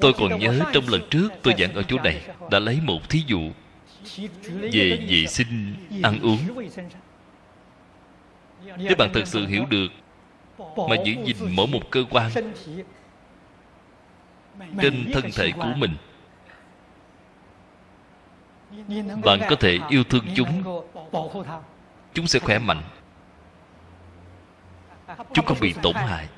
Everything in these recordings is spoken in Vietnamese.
tôi còn nhớ trong lần trước tôi giảng ở chỗ này, đã lấy một thí dụ về vệ sinh, ăn uống. Nếu bạn thật sự hiểu được mà giữ gìn mỗi một cơ quan trên thân thể của mình, bạn có thể yêu thương chúng. Chúng sẽ khỏe mạnh. Chúng không bị tổn hại.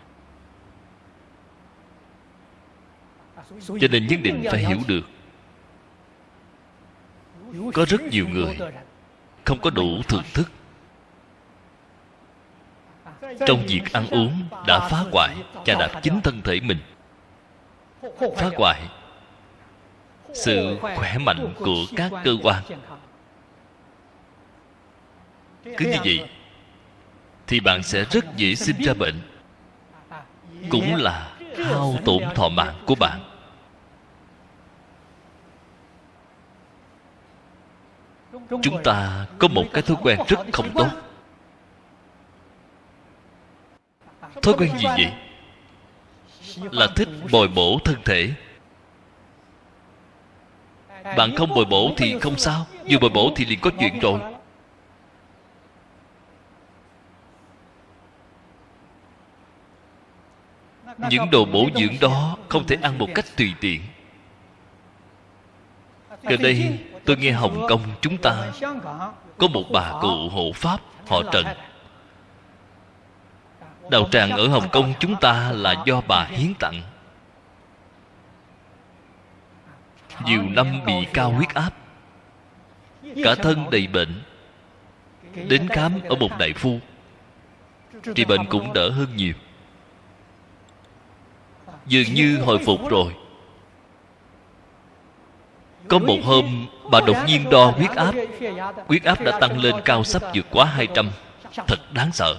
Cho nên nhất định phải hiểu được. Có rất nhiều người không có đủ thưởng thức. Trong việc ăn uống đã phá hoại, chà đạp chính thân thể mình. Phá hoại sự khỏe mạnh của các cơ quan. Cứ như vậy thì bạn sẽ rất dễ sinh ra bệnh, cũng là hao tổn thọ mạng của bạn. Chúng ta có một cái thói quen rất không tốt. Thói quen gì vậy? Là thích bồi bổ thân thể. Bạn không bồi bổ thì không sao vừa bồi bổ thì liền có chuyện rồi. Những đồ bổ dưỡng đó không thể ăn một cách tùy tiện. Gần đây tôi nghe hồng kông chúng ta. Có một bà cụ hộ pháp, họ trần. Đạo tràng ở hồng kông chúng ta là do bà hiến tặng. Nhiều năm bị cao huyết áp, cả thân đầy bệnh. Đến khám ở một đại phu trị bệnh cũng đỡ hơn nhiều. Dường như hồi phục rồi có một hôm, bà đột nhiên đo huyết áp. Huyết áp đã tăng lên cao sắp vượt quá 200 thật đáng sợ.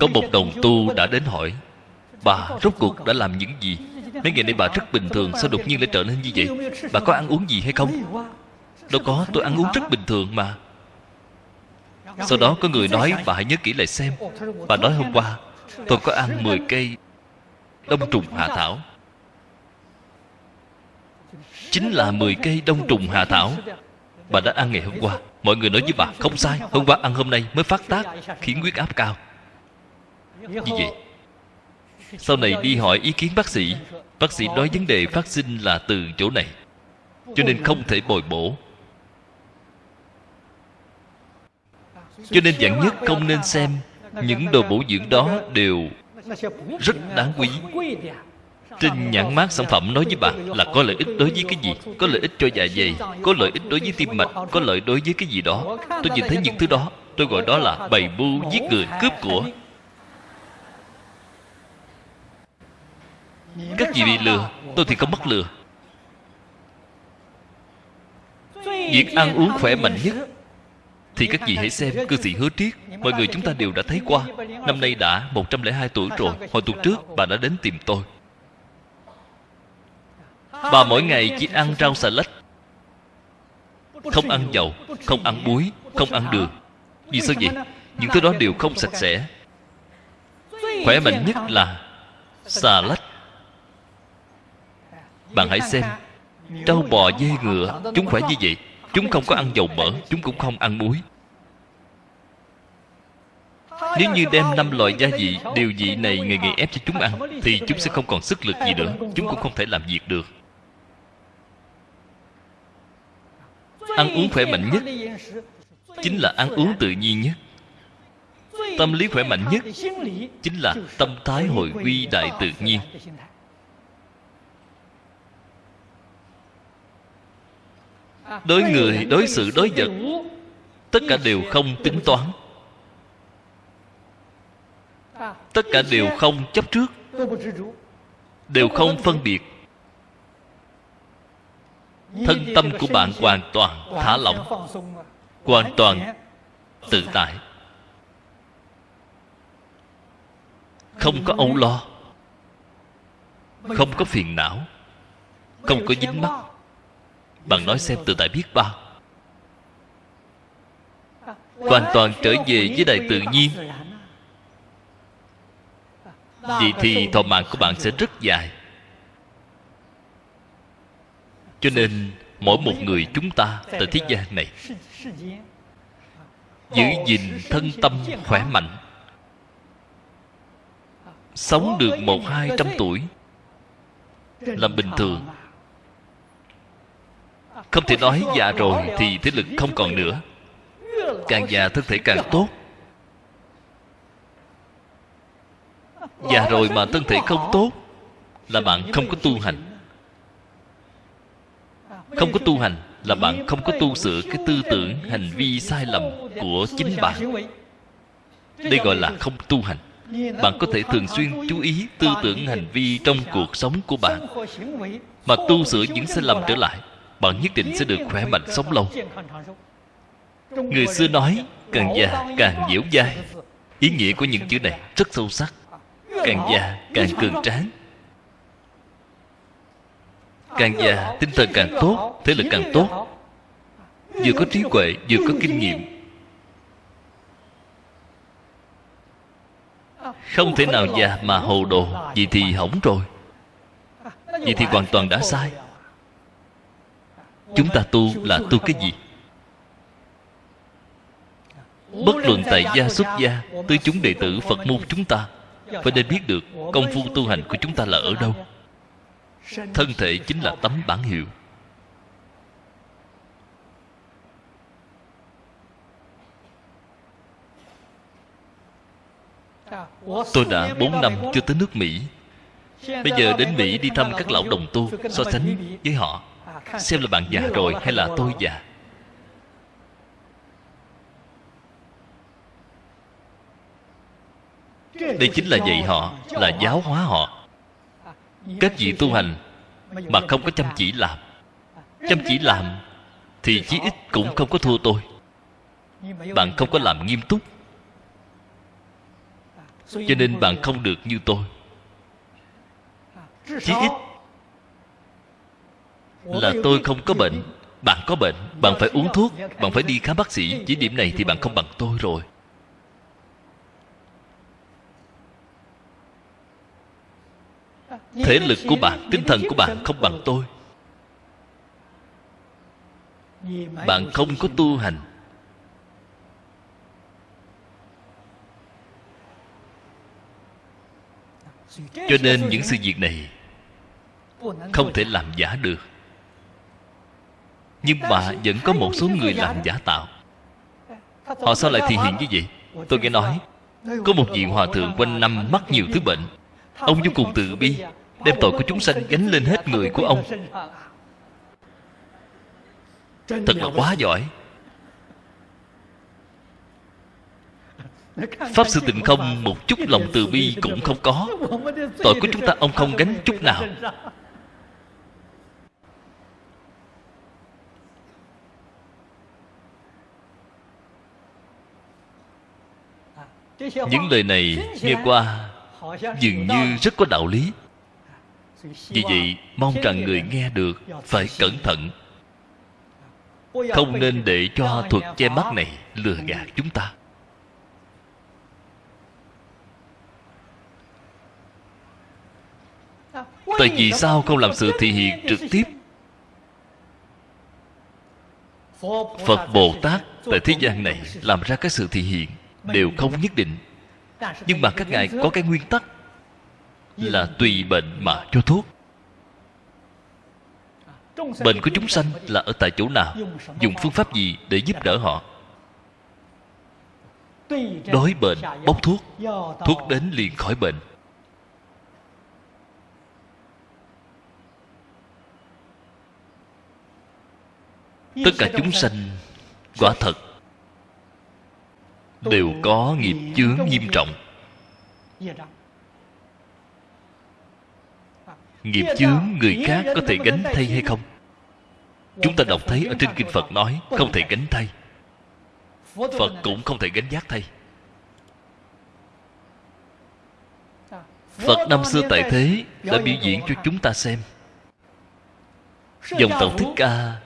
Có một đồng tu đã đến hỏi, bà, rốt cuộc đã làm những gì? Mấy ngày nay bà rất bình thường, sao đột nhiên lại trở nên như vậy? Bà có ăn uống gì hay không? Đâu có, tôi ăn uống rất bình thường mà. Sau đó có người nói, bà hãy nhớ kỹ lại xem. Bà nói hôm qua tôi có ăn 10 cây đông trùng hạ thảo. Chính là 10 cây đông trùng hạ thảo bà đã ăn ngày hôm qua. Mọi người nói với bà, không sai, hôm qua ăn hôm nay mới phát tác, khiến huyết áp cao. Như vậy, sau này đi hỏi ý kiến bác sĩ bác sĩ nói vấn đề phát sinh là từ chỗ này, cho nên không thể bồi bổ. Cho nên dạng nhất không nên xem những đồ bổ dưỡng đó đều rất đáng quý. Trên nhãn mát sản phẩm nói với bạn là có lợi ích đối với cái gì, có lợi ích cho dạ dày, có lợi ích đối với tim mạch, có lợi đối với cái gì đó. Tôi nhìn thấy những thứ đó, tôi gọi đó là bày mưu giết người, cướp của. Các gì bị lừa, tôi thì không mắc lừa. Việc ăn uống khỏe mạnh nhất thì các vị hãy xem cư sĩ hứa triết. Mọi người chúng ta đều đã thấy qua. Năm nay đã 102 tuổi rồi. Hồi tuần trước, bà đã đến tìm tôi. Bà mỗi ngày chỉ ăn rau xà lách không ăn dầu, không ăn muối, không ăn đường. Vì sao vậy? Những thứ đó đều không sạch sẽ. Khỏe mạnh nhất là xà lách bạn hãy xem, trâu bò dê ngựa, chúng khỏe như vậy chúng không có ăn dầu mỡ, chúng cũng không ăn muối. Nếu như đem năm loại gia vị, điều vị này ngày ngày ép cho chúng ăn, thì chúng sẽ không còn sức lực gì nữa, chúng cũng không thể làm việc được. Ăn uống khỏe mạnh nhất chính là ăn uống tự nhiên nhất. Tâm lý khỏe mạnh nhất chính là tâm thái hồi quy đại tự nhiên. Đối người đối sự đối vật tất cả đều không tính toán. Tất cả đều không chấp trước đều không phân biệt. thân tâm của bạn hoàn toàn thả lỏng hoàn toàn tự tại. không có âu lo không có phiền não không có dính mắc bạn nói xem tự tại biết bao hoàn toàn trở về với đại tự nhiên. Vậy thì thọ mạng của bạn sẽ rất dài. Cho nên, mỗi một người chúng ta tại thế gian này, giữ gìn thân tâm khỏe mạnh, sống được một hai trăm tuổi, là bình thường không thể nói già rồi thì thế lực không còn nữa. Càng già thân thể càng tốt. Già rồi mà thân thể không tốt là bạn không có tu hành. Không có tu hành là bạn không có tu sửa cái tư tưởng, hành vi sai lầm của chính bạn. Đây gọi là không tu hành. Bạn có thể thường xuyên chú ý tư tưởng, hành vi trong cuộc sống của bạn. Mà tu sửa những sai lầm trở lại bạn nhất định sẽ được khỏe mạnh sống lâu. Người xưa nói, càng già, càng dẻo dai. Ý nghĩa của những chữ này rất sâu sắc. Càng già, càng cường tráng. Càng già, tinh thần càng tốt thế lực càng tốt. Vừa có trí huệ, vừa có kinh nghiệm. Không thể nào già mà hồ đồ vậy thì hỏng rồi. Vậy thì hoàn toàn đã sai chúng ta tu là tu cái gì? Bất luận tại gia xuất gia, tới chúng đệ tử phật môn chúng ta, phải nên biết được công phu tu hành của chúng ta là ở đâu. Thân thể chính là tấm bản hiệu. Tôi đã 4 năm chưa tới nước mỹ. Bây giờ đến mỹ đi thăm các lão đồng tu so sánh với họ xem là bạn già rồi hay là tôi già? Đây chính là dạy họ, là giáo hóa họ. Các vị tu hành mà không có chăm chỉ làm, chăm chỉ làm thì chí ít cũng không có thua tôi. Bạn không có làm nghiêm túc, cho nên bạn không được như tôi. Chí ít là tôi không có bệnh. Bạn có bệnh bạn phải uống thuốc bạn phải đi khám bác sĩ. Chỉ điểm này thì bạn không bằng tôi rồi. Thể lực của bạn tinh thần của bạn không bằng tôi. Bạn không có tu hành. Cho nên những sự việc này không thể làm giả được nhưng mà vẫn có một số người làm giả tạo. Họ sao lại thể hiện như vậy? Tôi nghe nói, có một vị hòa thượng quanh năm mắc nhiều thứ bệnh. Ông vô cùng từ bi, đem tội của chúng sanh gánh lên hết người của ông. Thật là quá giỏi. Pháp sư tịnh không một chút lòng từ bi cũng không có. Tội của chúng ta ông không gánh chút nào. Những lời này nghe qua dường như rất có đạo lý. Vì vậy, mong rằng người nghe được phải cẩn thận. Không nên để cho thuật che mắt này lừa gạt chúng ta. Tại vì sao không làm sự thị hiện trực tiếp? Phật bồ tát tại thế gian này làm ra cái sự thị hiện đều không nhất định. Nhưng mà các ngài có cái nguyên tắc là tùy bệnh mà cho thuốc. Bệnh của chúng sanh là ở tại chỗ nào, dùng phương pháp gì để giúp đỡ họ? Đối bệnh, bốc thuốc thuốc đến liền khỏi bệnh. Tất cả chúng sanh quả thật đều có nghiệp chướng nghiêm trọng. Nghiệp chướng người khác có thể gánh thay hay không? Chúng ta đọc thấy ở trên kinh phật nói không thể gánh thay. Phật cũng không thể gánh giác thay. Phật năm xưa tại thế đã biểu diễn cho chúng ta xem. Dòng tộc thích ca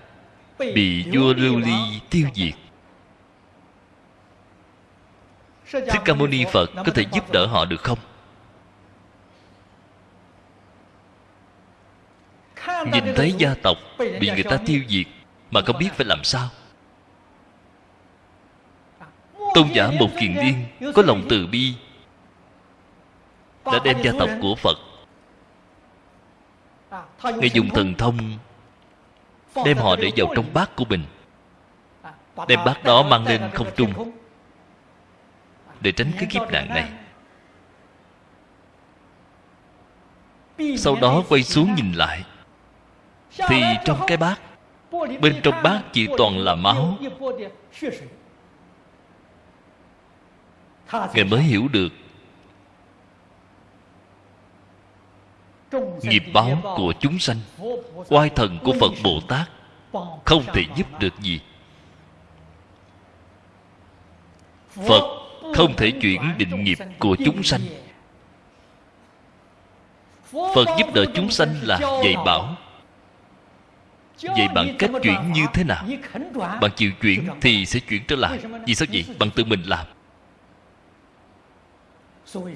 bị vua lưu ly tiêu diệt. Thích Ca Mâu Ni Phật có thể giúp đỡ họ được không? Nhìn thấy gia tộc bị người ta tiêu diệt Mà không biết phải làm sao Tôn giả một kiền điên Có lòng từ bi, Đã đem gia tộc của Phật Ngài dùng thần thông, Đem họ để vào trong bát của mình, Đem bát đó mang lên không trung để tránh cái kiếp nạn này. Sau đó quay xuống nhìn lại, thì trong cái bát, bên trong bát chỉ toàn là máu. Ngài mới hiểu được nghiệp báo của chúng sanh, oai thần của phật bồ tát không thể giúp được gì. Phật không thể chuyển định nghiệp của chúng sanh. Phật giúp đỡ chúng sanh là dạy bảo. Vậy bạn cách chuyển như thế nào? Bạn chịu chuyển thì sẽ chuyển trở lại. Vì sao vậy? Bạn tự mình làm.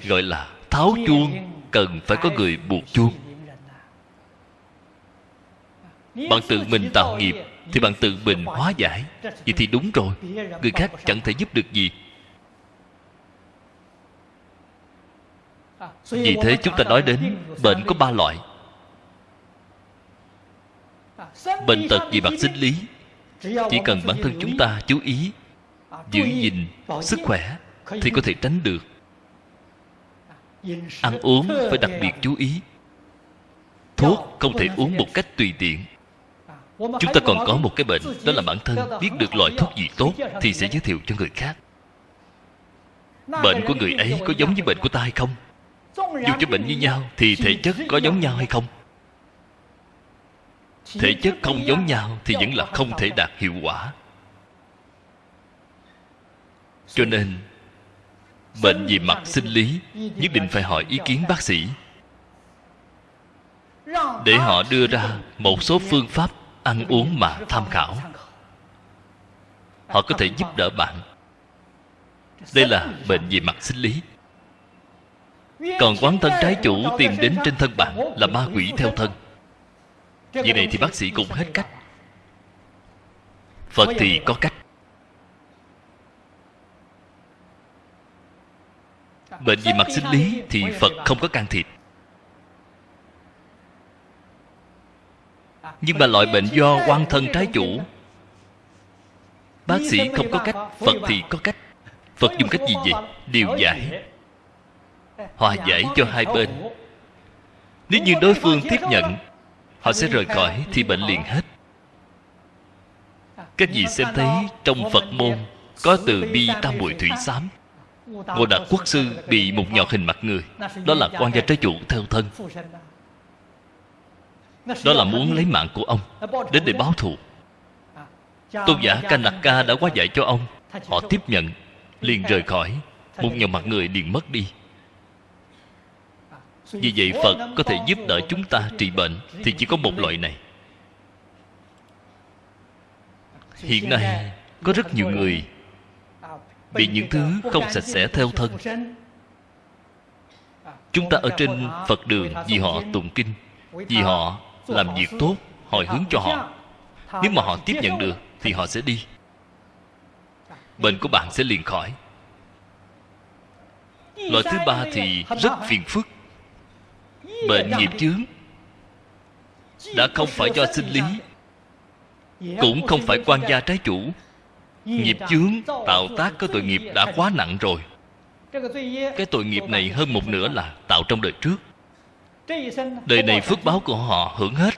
Gọi là tháo chuông, cần phải có người buộc chuông. Bạn tự mình tạo nghiệp thì bạn tự mình hóa giải. Vậy thì đúng rồi. Người khác chẳng thể giúp được gì. Vì thế chúng ta nói đến bệnh có ba loại. Bệnh tật vì mặt sinh lý, chỉ cần bản thân chúng ta chú ý, giữ gìn sức khỏe thì có thể tránh được. Ăn uống phải đặc biệt chú ý. Thuốc không thể uống một cách tùy tiện. Chúng ta còn có một cái bệnh, đó là bản thân biết được loại thuốc gì tốt thì sẽ giới thiệu cho người khác. Bệnh của người ấy có giống với bệnh của ta hay không? Dù cho bệnh như nhau, thì thể chất có giống nhau hay không? Thể chất không giống nhau thì vẫn là không thể đạt hiệu quả. Cho nên, bệnh về mặt sinh lý nhất định phải hỏi ý kiến bác sĩ. Để họ đưa ra một số phương pháp ăn uống mà tham khảo. Họ có thể giúp đỡ bạn. Đây là bệnh về mặt sinh lý còn quán thân trái chủ tìm đến trên thân bạn là ma quỷ theo thân. Vậy này thì bác sĩ cũng hết cách. Phật thì có cách. Bệnh về mặt sinh lý Thì Phật không có can thiệp. Nhưng mà loại bệnh do quan thân trái chủ, Bác sĩ không có cách, Phật thì có cách. Phật dùng cách gì vậy? Điều giải Hòa giải cho hai bên. Nếu như đối phương tiếp nhận, Họ sẽ rời khỏi thì bệnh liền hết. Các vị xem thấy trong Phật môn Có từ bi tam muội thủy xám. Ngô Đạt Quốc Sư bị một nhọt hình mặt người, Đó là quan gia trái chủ theo thân. Đó là muốn lấy mạng của ông, Đến để báo thù. Tôn giả Kanaka đã quá dạy cho ông. Họ tiếp nhận, Liền rời khỏi. Một nhọt mặt người liền mất đi vì vậy phật có thể giúp đỡ chúng ta trị bệnh thì chỉ có một loại này. Hiện nay, có rất nhiều người bị những thứ không sạch sẽ theo thân. Chúng ta ở trên phật đường vì họ tụng kinh, vì họ làm việc tốt hồi hướng cho họ. Nếu mà họ tiếp nhận được thì họ sẽ đi. Bệnh của bạn sẽ liền khỏi. Loại thứ ba thì rất phiền phức bệnh nghiệp chướng đã không phải do sinh lý cũng không phải quan gia trái chủ. Nghiệp chướng tạo tác có tội nghiệp đã quá nặng rồi. Cái tội nghiệp này hơn một nửa là tạo trong đời trước. Đời này phước báo của họ hưởng hết.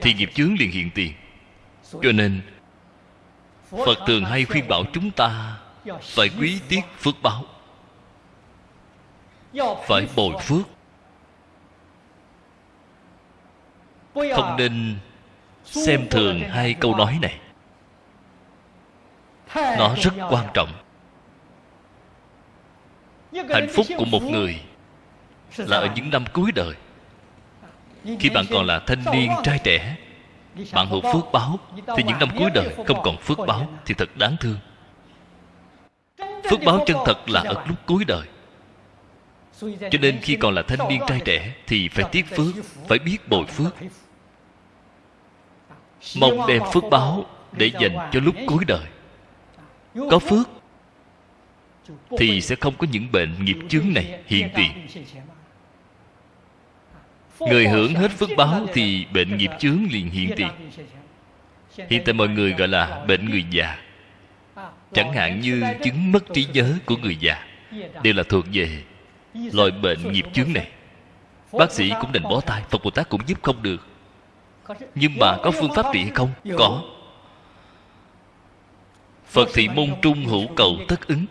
Thì nghiệp chướng liền hiện tiền. Cho nên phật thường hay khuyên bảo chúng ta phải quý tiếc phước báo. Phải bồi phước không nên xem thường hai câu nói này. Nó rất quan trọng. Hạnh phúc của một người là ở những năm cuối đời. Khi bạn còn là thanh niên trai trẻ, bạn hữu phước báo. Thì những năm cuối đời không còn phước báo thì thật đáng thương. Phước báo chân thật là ở lúc cuối đời. Cho nên khi còn là thanh niên trai trẻ thì phải tiếc phước, phải biết bồi phước mong đem phước báo để dành cho lúc cuối đời. Có phước thì sẽ không có những bệnh nghiệp chướng này hiện tiền. Người hưởng hết phước báo thì bệnh nghiệp chướng liền hiện tiền. Hiện tại mọi người gọi là bệnh người già. Chẳng hạn như chứng mất trí nhớ của người già. Đều là thuộc về loại bệnh nghiệp chướng này. Bác sĩ cũng đành bó tay, phật bồ tát cũng giúp không được nhưng mà có phương pháp trị hay không có. Phật thị môn trung hữu cầu tất ứng.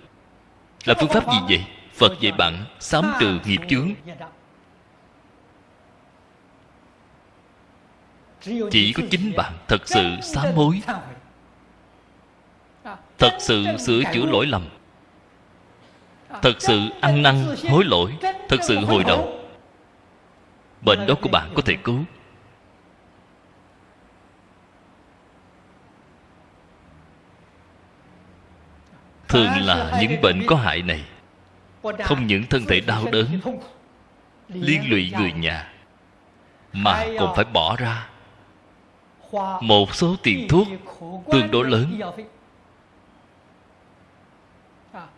Là phương pháp gì vậy? Phật dạy bạn sám trừ nghiệp chướng. Chỉ có chính bạn thật sự sám hối. Thật sự sửa chữa lỗi lầm. Thật sự ăn năn hối lỗi. Thật sự hồi đầu. Bệnh đó của bạn có thể cứu. Thường là những bệnh có hại này. Không những thân thể đau đớn, liên lụy người nhà, mà còn phải bỏ ra. Một số tiền thuốc tương đối lớn.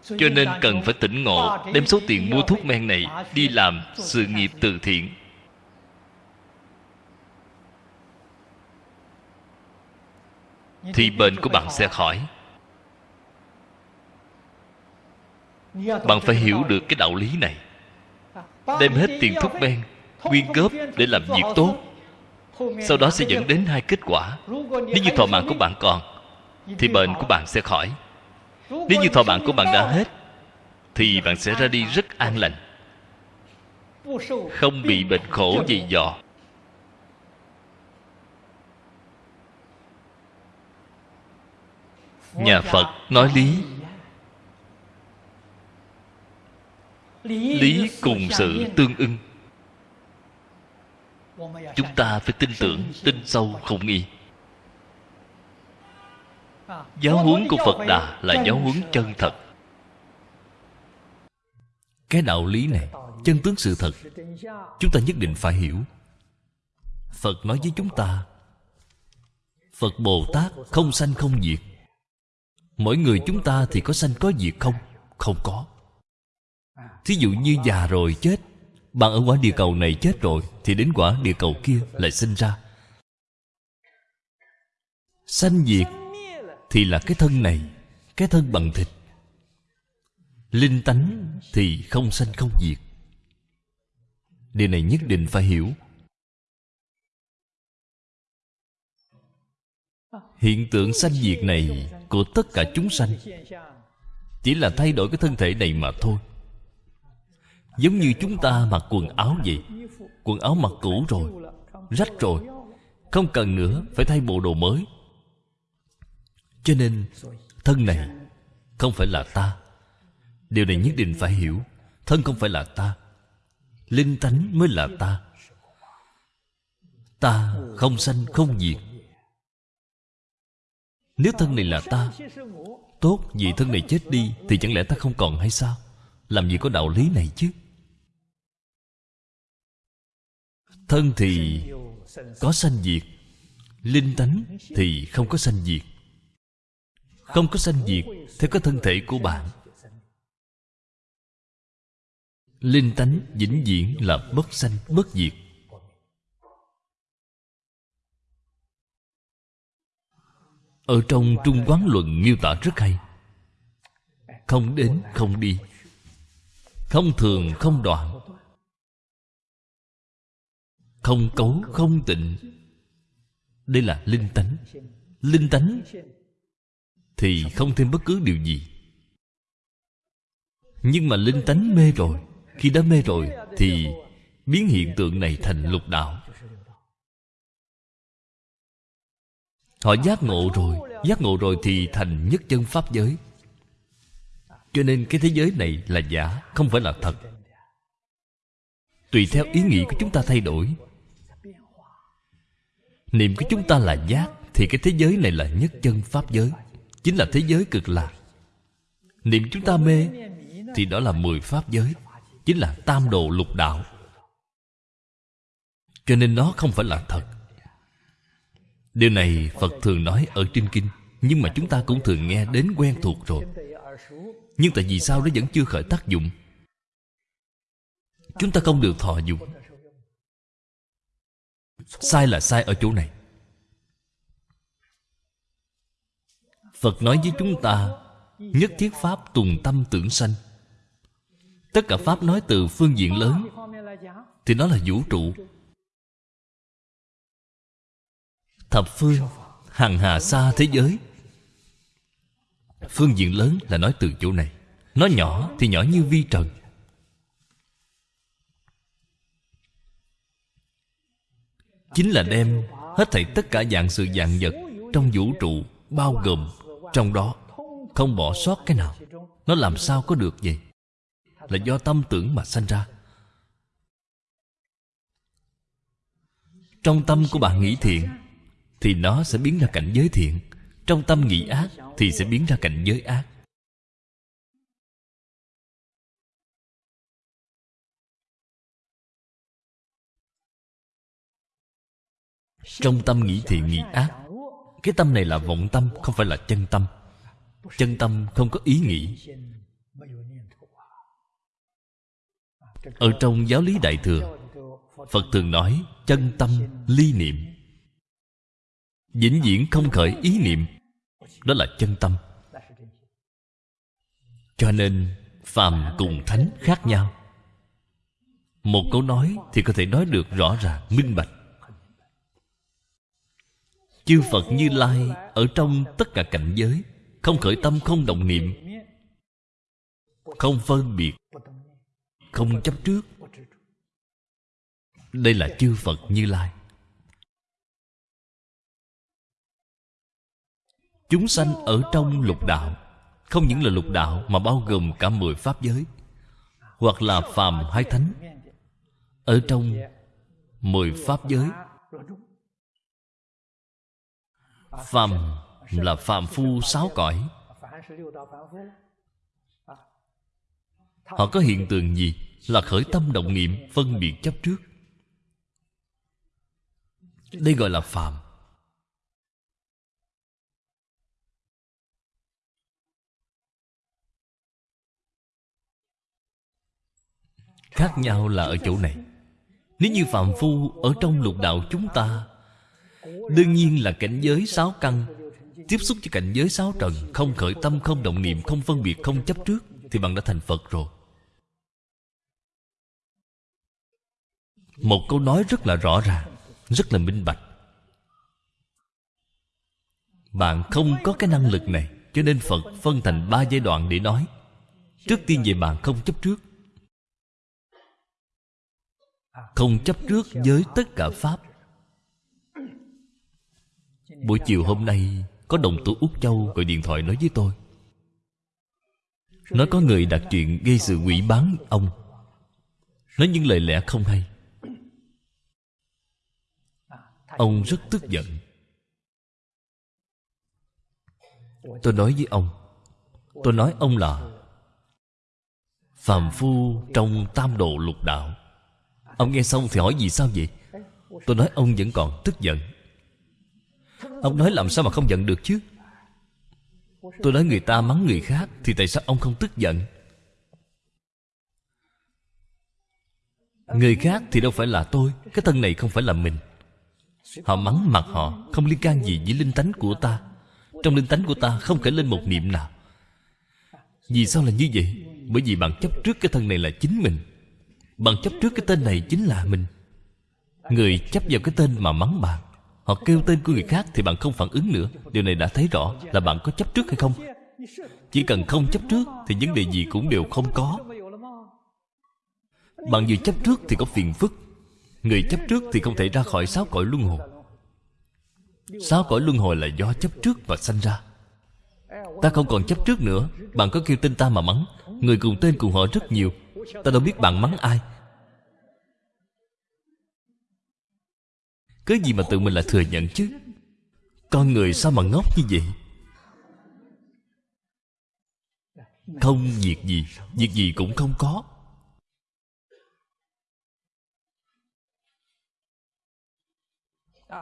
Cho nên cần phải tỉnh ngộ, đem số tiền mua thuốc men này đi làm sự nghiệp từ thiện. Thì bệnh của bạn sẽ khỏi. Bạn phải hiểu được cái đạo lý này. Đem hết tiền thuốc men quyên góp để làm việc tốt. Sau đó sẽ dẫn đến hai kết quả. Nếu như thọ mạng của bạn còn, thì bệnh của bạn sẽ khỏi. Nếu như thọ mạng của bạn đã hết, thì bạn sẽ ra đi rất an lành. Không bị bệnh khổ dày dò. Nhà phật nói lý lý cùng sự tương ưng. Chúng ta phải tin tưởng, tin sâu không nghi. Giáo huấn của phật đà là giáo huấn chân thật. Cái đạo lý này chân tướng sự thật, chúng ta nhất định phải hiểu. Phật nói với chúng ta, phật bồ tát không sanh không diệt. Mỗi người chúng ta thì có sanh có diệt không? Không có thí dụ như già rồi chết, bạn ở quả địa cầu này chết rồi, thì đến quả địa cầu kia lại sinh ra. Sanh diệt thì là cái thân này, cái thân bằng thịt. Linh tánh thì không sanh không diệt. Điều này nhất định phải hiểu. Hiện tượng sanh diệt này của tất cả chúng sanh chỉ là thay đổi cái thân thể này mà thôi giống như chúng ta mặc quần áo vậy. Quần áo mặc cũ rồi, rách rồi. Không cần nữa, phải thay bộ đồ mới. Cho nên, thân này không phải là ta. Điều này nhất định phải hiểu. Thân không phải là ta. Linh tánh mới là ta. Ta không sanh, không diệt. Nếu thân này là ta, tốt, vì thân này chết đi, thì chẳng lẽ ta không còn hay sao? Làm gì có đạo lý này chứ? Thân thì có sanh diệt, linh tánh thì không có sanh diệt. Không có sanh diệt theo cái thân thể của bạn. Linh tánh vĩnh viễn là bất sanh, bất diệt. Ở trong trung quán luận miêu tả rất hay. Không đến, không đi. Không thường, không đoạn không cấu, không tịnh. Đây là linh tánh. Linh tánh thì không thêm bất cứ điều gì. Nhưng mà linh tánh mê rồi. Khi đã mê rồi thì biến hiện tượng này thành lục đạo. Họ giác ngộ rồi. Giác ngộ rồi thì thành nhất chân pháp giới. Cho nên cái thế giới này là giả, không phải là thật. Tùy theo ý nghĩ của chúng ta thay đổi niệm của chúng ta là giác, thì cái thế giới này là nhất chân pháp giới. Chính là thế giới cực lạc. Niệm chúng ta mê, thì đó là mười pháp giới. Chính là tam đồ lục đạo. Cho nên nó không phải là thật. Điều này phật thường nói ở trên kinh, nhưng mà chúng ta cũng thường nghe đến quen thuộc rồi. Nhưng tại vì sao nó vẫn chưa khởi tác dụng? Chúng ta không được thọ dụng sai là sai ở chỗ này. Phật nói với chúng ta, nhất thiết pháp tùng tâm tưởng sanh. Tất cả pháp nói từ phương diện lớn, thì nó là vũ trụ. Thập phương, hằng hà xa thế giới. Phương diện lớn là nói từ chỗ này. Nó nhỏ thì nhỏ như vi trần. Chính là đem hết thảy tất cả dạng sự dạng vật trong vũ trụ bao gồm trong đó, không bỏ sót cái nào. Nó làm sao có được vậy? Là do tâm tưởng mà sanh ra. Trong tâm của bạn nghĩ thiện, thì nó sẽ biến ra cảnh giới thiện. Trong tâm nghĩ ác, thì sẽ biến ra cảnh giới ác. Trong tâm nghĩ thiện nghĩ ác. Cái tâm này là vọng tâm, không phải là chân tâm. Chân tâm không có ý nghĩ. Ở trong giáo lý đại thừa, phật thường nói, chân tâm ly niệm. Vĩnh viễn không khởi ý niệm, đó là chân tâm. Cho nên, phàm cùng thánh khác nhau. Một câu nói thì có thể nói được rõ ràng, minh bạch chư phật như lai ở trong tất cả cảnh giới, không khởi tâm, không động niệm, không phân biệt, không chấp trước. Đây là chư phật như lai. Chúng sanh ở trong lục đạo, không những là lục đạo mà bao gồm cả mười pháp giới, hoặc là phàm hay thánh. Ở trong mười pháp giới phàm là phàm phu sáu cõi. Họ có hiện tượng gì là khởi tâm động niệm phân biệt chấp trước? Đây gọi là phàm khác nhau là ở chỗ này. Nếu như phàm phu ở trong lục đạo chúng ta đương nhiên là cảnh giới sáu căn. Tiếp xúc với cảnh giới sáu trần, không khởi tâm, không động niệm, không phân biệt, không chấp trước, thì bạn đã thành phật rồi. Một câu nói rất là rõ ràng, rất là minh bạch. Bạn không có cái năng lực này, cho nên phật phân thành ba giai đoạn để nói. Trước tiên về bạn không chấp trước. Không chấp trước với tất cả pháp buổi chiều hôm nay, có đồng tử úc châu gọi điện thoại nói với tôi. Nói có người đặt chuyện gây sự quỷ bán ông. Nói những lời lẽ không hay. Ông rất tức giận. Tôi nói với ông. Tôi nói ông là phàm phu trong tam độ lục đạo. Ông nghe xong thì hỏi gì sao vậy? Tôi nói ông vẫn còn tức giận ông nói làm sao mà không giận được chứ? Tôi nói người ta mắng người khác thì tại sao ông không tức giận? Người khác thì đâu phải là tôi, cái thân này không phải là mình. Họ mắng mặt họ, không liên can gì với linh tánh của ta. Trong linh tánh của ta không khởi lên một niệm nào. Vì sao là như vậy? Bởi vì bạn chấp trước cái thân này là chính mình. Bạn chấp trước cái tên này chính là mình. Người chấp vào cái tên mà mắng bạn họ kêu tên của người khác thì bạn không phản ứng nữa. Điều này đã thấy rõ là bạn có chấp trước hay không. Chỉ cần không chấp trước thì vấn đề gì cũng đều không có. Bạn vừa chấp trước thì có phiền phức. Người chấp trước thì không thể ra khỏi sáu cõi luân hồi. Sáu cõi luân hồi là do chấp trước và sanh ra. Ta không còn chấp trước nữa. Bạn có kêu tên ta mà mắng. Người cùng tên cùng họ rất nhiều. Ta đâu biết bạn mắng ai. Cái gì mà tự mình lại thừa nhận chứ? Con người sao mà ngốc như vậy? Không việc gì việc gì cũng không có.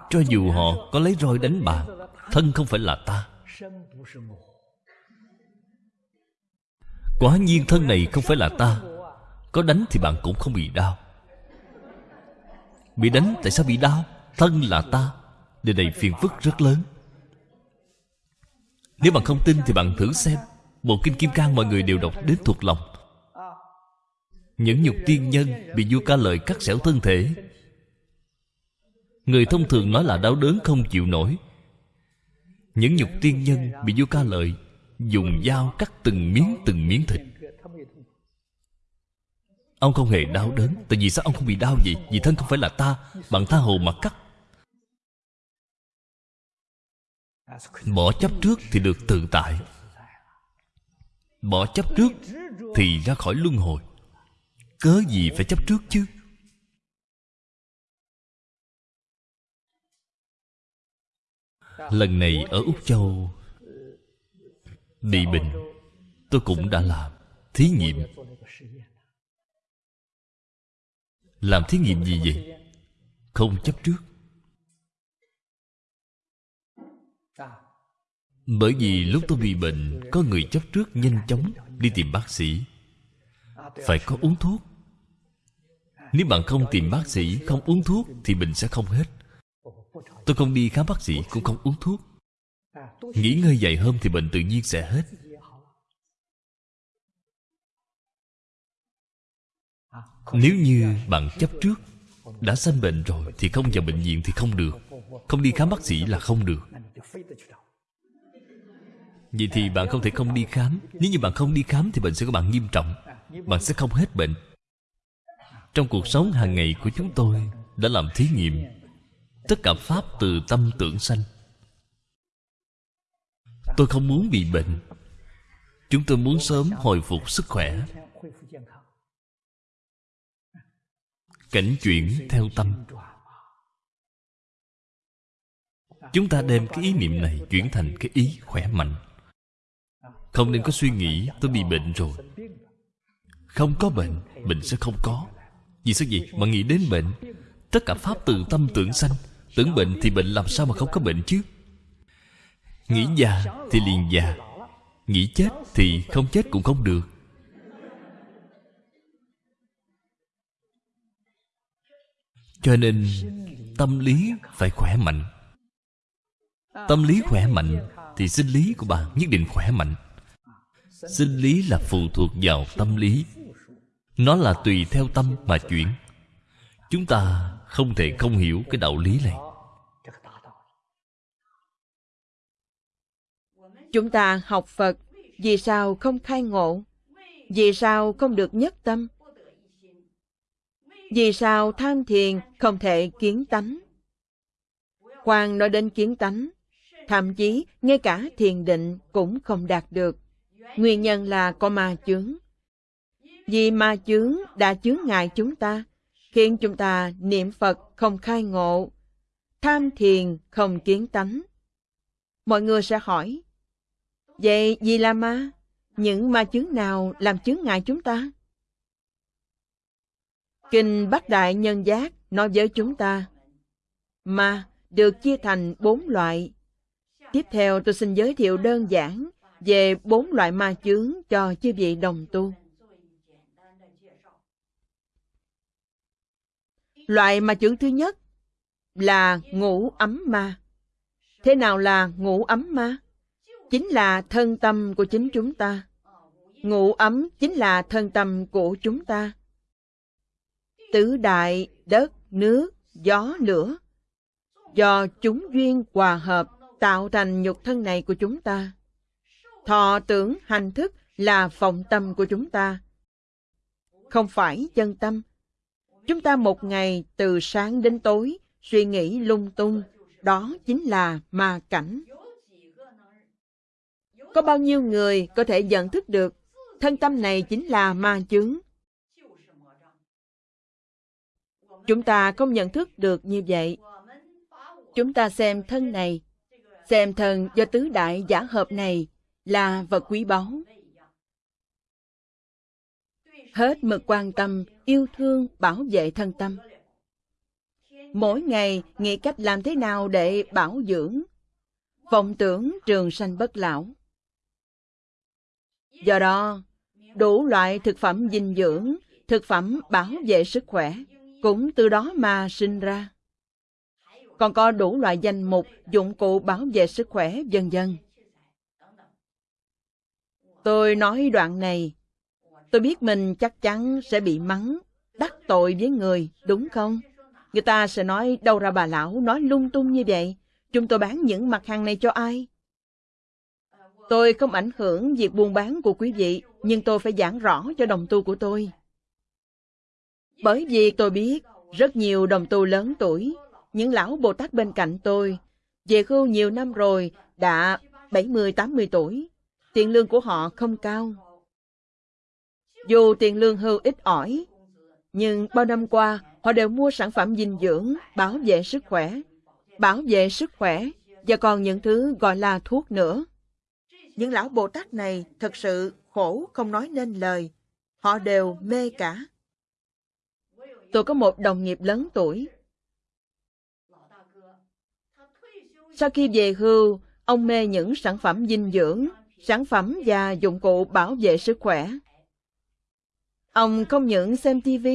Cho dù họ có lấy roi đánh bạn thân không phải là ta. Quả nhiên thân này không phải là ta. Có đánh thì bạn cũng không bị đau. Bị đánh tại sao bị đau? Thân là ta điều này phiền phức rất lớn. Nếu bạn không tin thì bạn thử xem, Bộ Kinh Kim Cang mọi người đều đọc đến thuộc lòng. Những nhục tiên nhân Bị vua ca lợi cắt xẻo thân thể. Người thông thường nói là đau đớn không chịu nổi. Những nhục tiên nhân Bị vua ca lợi Dùng dao cắt từng miếng từng miếng thịt. Ông không hề đau đớn, Tại vì sao ông không bị đau vậy? Vì thân không phải là ta Bằng tha hồ mà cắt. Bỏ chấp trước thì được tự tại. Bỏ chấp trước Thì ra khỏi luân hồi. Cớ gì phải chấp trước chứ? Lần này ở Úc Châu Bị bệnh Tôi cũng đã làm Thí nghiệm. Làm thí nghiệm gì vậy? Không chấp trước. Bởi vì lúc tôi bị bệnh, Có người chấp trước nhanh chóng Đi tìm bác sĩ. Phải có uống thuốc. Nếu bạn không tìm bác sĩ, Không uống thuốc Thì bệnh sẽ không hết. Tôi không đi khám bác sĩ, Cũng không uống thuốc. Nghỉ ngơi dài hôm thì bệnh tự nhiên sẽ hết. Nếu như bạn chấp trước, Đã sanh bệnh rồi Thì không vào bệnh viện thì không được. Không đi khám bác sĩ là không được. Vậy thì bạn không thể không đi khám. Nếu như bạn không đi khám Thì bệnh sẽ của bạn nghiêm trọng. Bạn sẽ không hết bệnh. Trong cuộc sống hàng ngày của chúng tôi Đã làm thí nghiệm Tất cả Pháp từ tâm tưởng sanh. Tôi không muốn bị bệnh. Chúng tôi muốn sớm hồi phục sức khỏe. Cảnh chuyển theo tâm. Chúng ta đem cái ý niệm này Chuyển thành cái ý khỏe mạnh không nên có suy nghĩ, tôi bị bệnh rồi. Không có bệnh Bệnh sẽ không có. Vì sao vậy? Mà nghĩ đến bệnh. Tất cả pháp từ tâm tưởng sanh. Tưởng bệnh thì bệnh làm sao mà không có bệnh chứ? Nghĩ già thì liền già. Nghĩ chết thì không chết cũng không được. Cho nên, Tâm lý phải khỏe mạnh. Tâm lý khỏe mạnh Thì sinh lý của bạn nhất định khỏe mạnh sinh lý là phụ thuộc vào tâm lý. Nó là tùy theo tâm mà chuyển. Chúng ta không thể không hiểu cái đạo lý này. Chúng ta học phật vì sao không khai ngộ? Vì sao không được nhất tâm? Vì sao tham thiền không thể kiến tánh? Khoan nói đến kiến tánh thậm chí ngay cả thiền định cũng không đạt được Nguyên nhân là có ma chướng. Vì ma chướng đã chướng ngại chúng ta, khiến chúng ta niệm Phật không khai ngộ, tham thiền không kiến tánh. Mọi người sẽ hỏi, vậy gì là ma? Những ma chướng nào làm chướng ngại chúng ta? Kinh Bát Đại Nhân Giác nói với chúng ta, ma được chia thành bốn loại. Tiếp theo tôi xin giới thiệu đơn giản về bốn loại ma chướng cho chư vị đồng tu. Loại ma chướng thứ nhất là ngủ ấm ma. Thế nào là ngủ ấm ma? Chính là thân tâm của chính chúng ta. Ngủ ấm chính là thân tâm của chúng ta. Tứ đại, đất, nước, gió, lửa. Do chúng duyên hòa hợp tạo thành nhục thân này của chúng ta. Thọ tưởng hành thức là vọng tâm của chúng ta. Không phải chân tâm. Chúng ta một ngày từ sáng đến tối suy nghĩ lung tung, đó chính là ma cảnh. Có bao nhiêu người có thể nhận thức được thân tâm này chính là ma chướng? Chúng ta không nhận thức được như vậy. Chúng ta xem thân này, xem thân do tứ đại giả hợp này là vật quý báu. Hết mực quan tâm, yêu thương, bảo vệ thân tâm. mỗi ngày nghĩ cách làm thế nào để bảo dưỡng, vọng tưởng trường sanh bất lão. Do đó, đủ loại thực phẩm dinh dưỡng, thực phẩm bảo vệ sức khỏe, cũng từ đó mà sinh ra. Còn có đủ loại danh mục, dụng cụ bảo vệ sức khỏe, vân dân. Tôi nói đoạn này, tôi biết mình chắc chắn sẽ bị mắng, đắc tội với người, đúng không? Người ta sẽ nói đâu ra bà lão nói lung tung như vậy. Chúng tôi bán những mặt hàng này cho ai? Tôi không ảnh hưởng việc buôn bán của quý vị, nhưng tôi phải giảng rõ cho đồng tu của tôi. Bởi vì tôi biết rất nhiều đồng tu lớn tuổi, những lão Bồ Tát bên cạnh tôi, về hưu nhiều năm rồi, đã 70-80 tuổi, tiền lương của họ không cao. Dù tiền lương hưu ít ỏi, nhưng bao năm qua họ đều mua sản phẩm dinh dưỡng, bảo vệ sức khỏe, bảo vệ sức khỏe và còn những thứ gọi là thuốc nữa. Những lão Bồ Tát này thật sự khổ không nói nên lời. Họ đều mê cả. Tôi có một đồng nghiệp lớn tuổi. Sau khi về hưu, ông mê những sản phẩm dinh dưỡng, sản phẩm và dụng cụ bảo vệ sức khỏe. Ông không những xem TV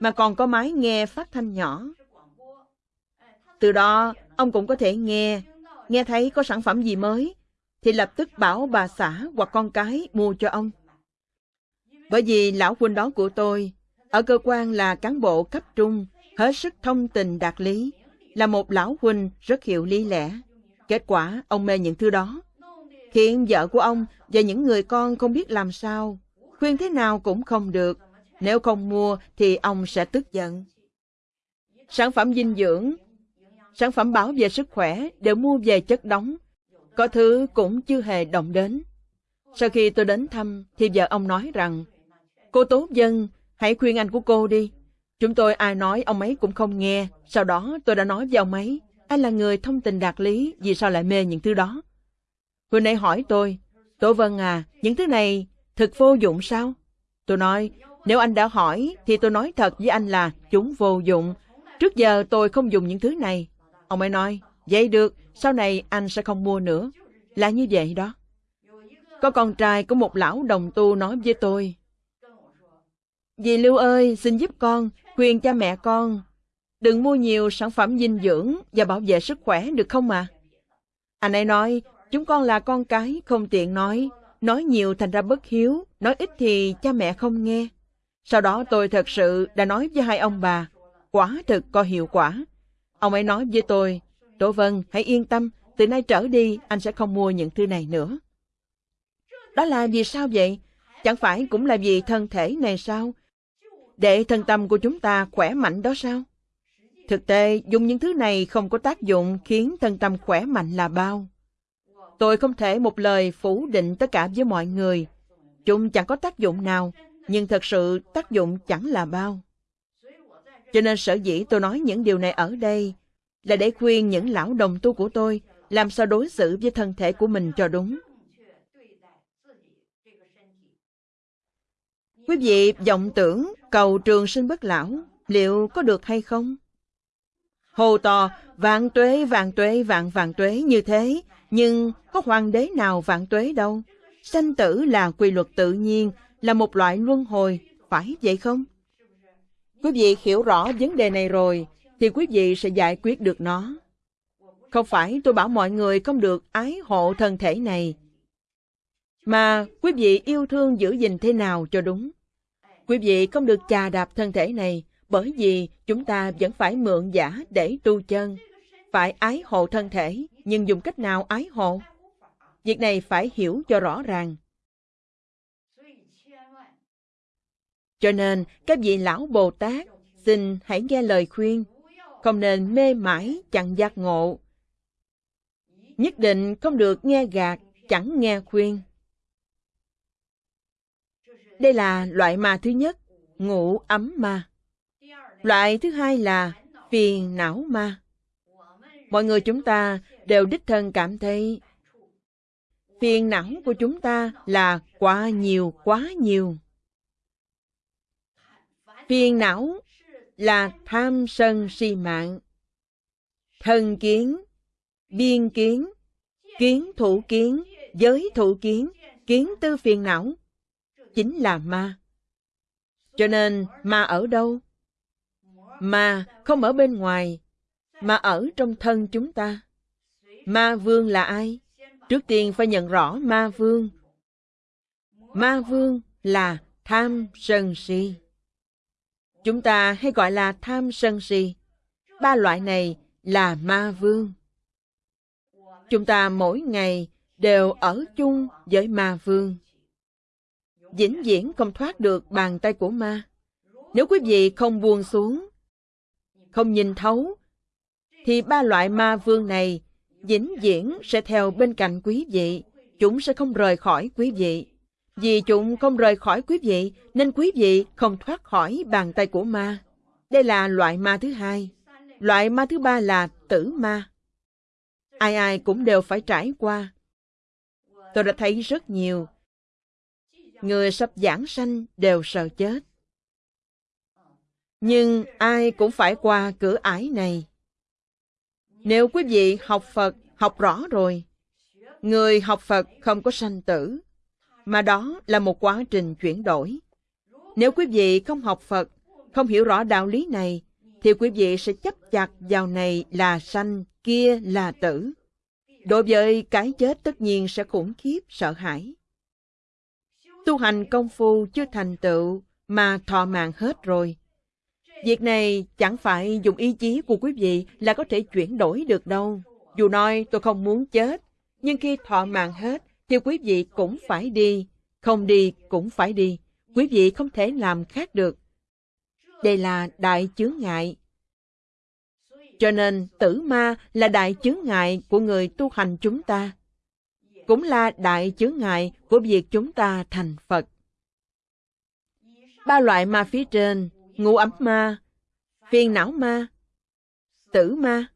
mà còn có máy nghe phát thanh nhỏ. Từ đó, ông cũng có thể nghe, nghe thấy có sản phẩm gì mới, thì lập tức bảo bà xã hoặc con cái mua cho ông. Bởi vì lão huynh đó của tôi, ở cơ quan là cán bộ cấp trung, hết sức thông tình đạt lý, là một lão huynh rất hiểu lý lẽ. Kết quả, ông mê những thứ đó. Hiện vợ của ông và những người con không biết làm sao, khuyên thế nào cũng không được. Nếu không mua thì ông sẽ tức giận. Sản phẩm dinh dưỡng, sản phẩm bảo vệ sức khỏe đều mua về chất đóng. Có thứ cũng chưa hề động đến. Sau khi tôi đến thăm thì vợ ông nói rằng Cô Tố Dân, hãy khuyên anh của cô đi. Chúng tôi ai nói ông ấy cũng không nghe. Sau đó tôi đã nói với ông ấy anh là người thông tình đạt lý, vì sao lại mê những thứ đó? Hồi nãy hỏi tôi, Tố Vân à, những thứ này thực vô dụng sao? Tôi nói, nếu anh đã hỏi, thì tôi nói thật với anh là chúng vô dụng. Trước giờ tôi không dùng những thứ này. Ông ấy nói, vậy được, sau này anh sẽ không mua nữa. Là như vậy đó. Có con trai của một lão đồng tu nói với tôi. Dì Lưu ơi, xin giúp con, khuyên cha mẹ con. Đừng mua nhiều sản phẩm dinh dưỡng và bảo vệ sức khỏe được không mà? Anh ấy nói, chúng con là con cái, không tiện nói. Nói nhiều thành ra bất hiếu, nói ít thì cha mẹ không nghe. Sau đó tôi thật sự đã nói với hai ông bà, quả thực có hiệu quả. Ông ấy nói với tôi, Tổ Vân, hãy yên tâm, từ nay trở đi anh sẽ không mua những thứ này nữa. Đó là vì sao vậy? Chẳng phải cũng là vì thân thể này sao? Để thân tâm của chúng ta khỏe mạnh đó sao? Thực tế, dùng những thứ này không có tác dụng khiến thân tâm khỏe mạnh là bao. Tôi không thể một lời phủ định tất cả với mọi người. Chúng chẳng có tác dụng nào, nhưng thật sự tác dụng chẳng là bao. Cho nên sở dĩ tôi nói những điều này ở đây là để khuyên những lão đồng tu của tôi làm sao đối xử với thân thể của mình cho đúng. Quý vị vọng tưởng cầu trường sinh bất lão liệu có được hay không? Hồ to vạn tuế vạn tuế vạn vạn tuế như thế, nhưng có hoàng đế nào vạn tuế đâu. Sanh tử là quy luật tự nhiên, là một loại luân hồi, phải vậy không? Quý vị hiểu rõ vấn đề này rồi, thì quý vị sẽ giải quyết được nó. Không phải tôi bảo mọi người không được ái hộ thân thể này, mà quý vị yêu thương giữ gìn thế nào cho đúng. Quý vị không được chà đạp thân thể này, bởi vì chúng ta vẫn phải mượn giả để tu chân. Phải ái hộ thân thể, nhưng dùng cách nào ái hộ? Việc này phải hiểu cho rõ ràng. Cho nên, các vị lão Bồ Tát, xin hãy nghe lời khuyên, không nên mê mãi chẳng giác ngộ. Nhất định không được nghe gạt, chẳng nghe khuyên. Đây là loại ma thứ nhất, ngủ ấm ma. Loại thứ hai là phiền não ma. Mọi người chúng ta đều đích thân cảm thấy phiền não của chúng ta là quá nhiều, quá nhiều. Phiền não là tham sân si mạng, thân kiến, biên kiến, kiến thủ kiến, giới thủ kiến, kiến tư phiền não, chính là ma. Cho nên ma ở đâu? Ma không ở bên ngoài, mà ở trong thân chúng ta. Ma vương là ai? Trước tiên phải nhận rõ ma vương. Ma vương là tham sân si. Chúng ta hay gọi là tham sân si. Ba loại này là ma vương. Chúng ta mỗi ngày đều ở chung với ma vương. Vĩnh viễn không thoát được bàn tay của ma. Nếu quý vị không buông xuống, không nhìn thấu, thì ba loại ma vương này vĩnh viễn sẽ theo bên cạnh quý vị. Chúng sẽ không rời khỏi quý vị. Vì chúng không rời khỏi quý vị, nên quý vị không thoát khỏi bàn tay của ma. Đây là loại ma thứ hai. Loại ma thứ ba là tử ma. Ai ai cũng đều phải trải qua. Tôi đã thấy rất nhiều. Người sắp giảng sanh đều sợ chết. Nhưng ai cũng phải qua cửa ải này. Nếu quý vị học Phật, học rõ rồi, người học Phật không có sanh tử, mà đó là một quá trình chuyển đổi. Nếu quý vị không học Phật, không hiểu rõ đạo lý này, thì quý vị sẽ chấp chặt vào này là sanh, kia là tử. Đối với cái chết tất nhiên sẽ khủng khiếp, sợ hãi. Tu hành công phu chưa thành tựu mà thọ mạng hết rồi. Việc này chẳng phải dùng ý chí của quý vị là có thể chuyển đổi được đâu. Dù nói tôi không muốn chết, nhưng khi thọ mạng hết thì quý vị cũng phải đi, không đi cũng phải đi. Quý vị không thể làm khác được. Đây là đại chướng ngại. Cho nên tử ma là đại chướng ngại của người tu hành chúng ta. Cũng là đại chướng ngại của việc chúng ta thành Phật. Ba loại ma phía trên, ngũ ấm ma, phiền não ma, tử ma.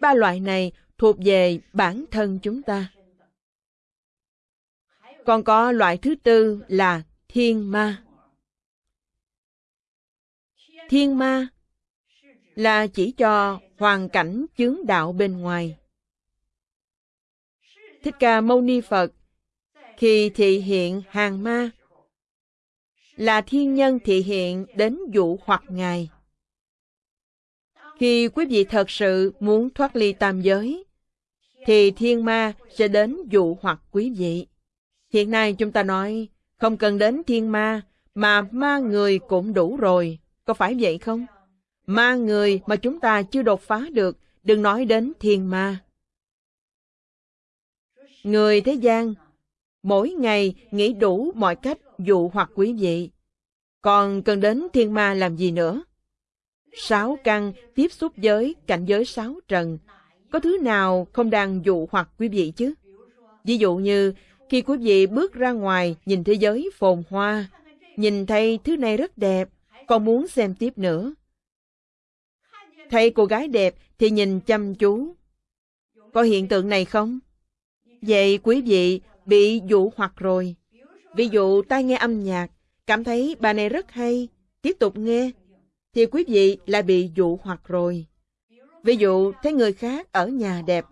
Ba loại này thuộc về bản thân chúng ta. Còn có loại thứ tư là thiên ma. Thiên ma là chỉ cho hoàn cảnh chướng đạo bên ngoài. Thích Ca Mâu Ni Phật khi thị hiện hàng ma là thiên nhân thị hiện đến dụ hoặc Ngài. Khi quý vị thật sự muốn thoát ly tam giới, thì thiên ma sẽ đến dụ hoặc quý vị. Hiện nay chúng ta nói, không cần đến thiên ma, mà ma người cũng đủ rồi. Có phải vậy không? Ma người mà chúng ta chưa đột phá được, đừng nói đến thiên ma. Người thế gian, mỗi ngày nghĩ đủ mọi cách dụ hoặc quý vị. Còn cần đến thiên ma làm gì nữa? Sáu căn tiếp xúc với cảnh giới sáu trần. Có thứ nào không đang dụ hoặc quý vị chứ? Ví dụ như khi quý vị bước ra ngoài nhìn thế giới phồn hoa, nhìn thấy thứ này rất đẹp, còn muốn xem tiếp nữa. Thấy cô gái đẹp thì nhìn chăm chú. Có hiện tượng này không? Vậy quý vị bị dụ hoặc rồi. Ví dụ tai nghe âm nhạc, cảm thấy bài này rất hay, tiếp tục nghe, thì quý vị lại bị dụ hoặc rồi. Ví dụ thấy người khác ở nhà đẹp.